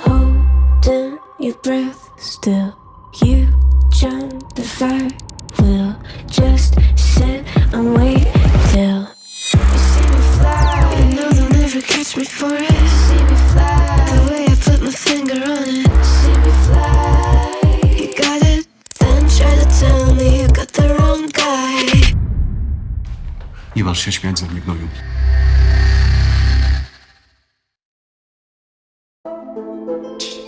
Holding your breath still. You jump the fire. We'll just sit and wait till you see me fly. You know they'll never catch me for it. You See me fly. The way I put my finger on it. You See me fly. You got it. Then try to tell me you got the wrong guy. Śmiać ze mnie, gnoju. you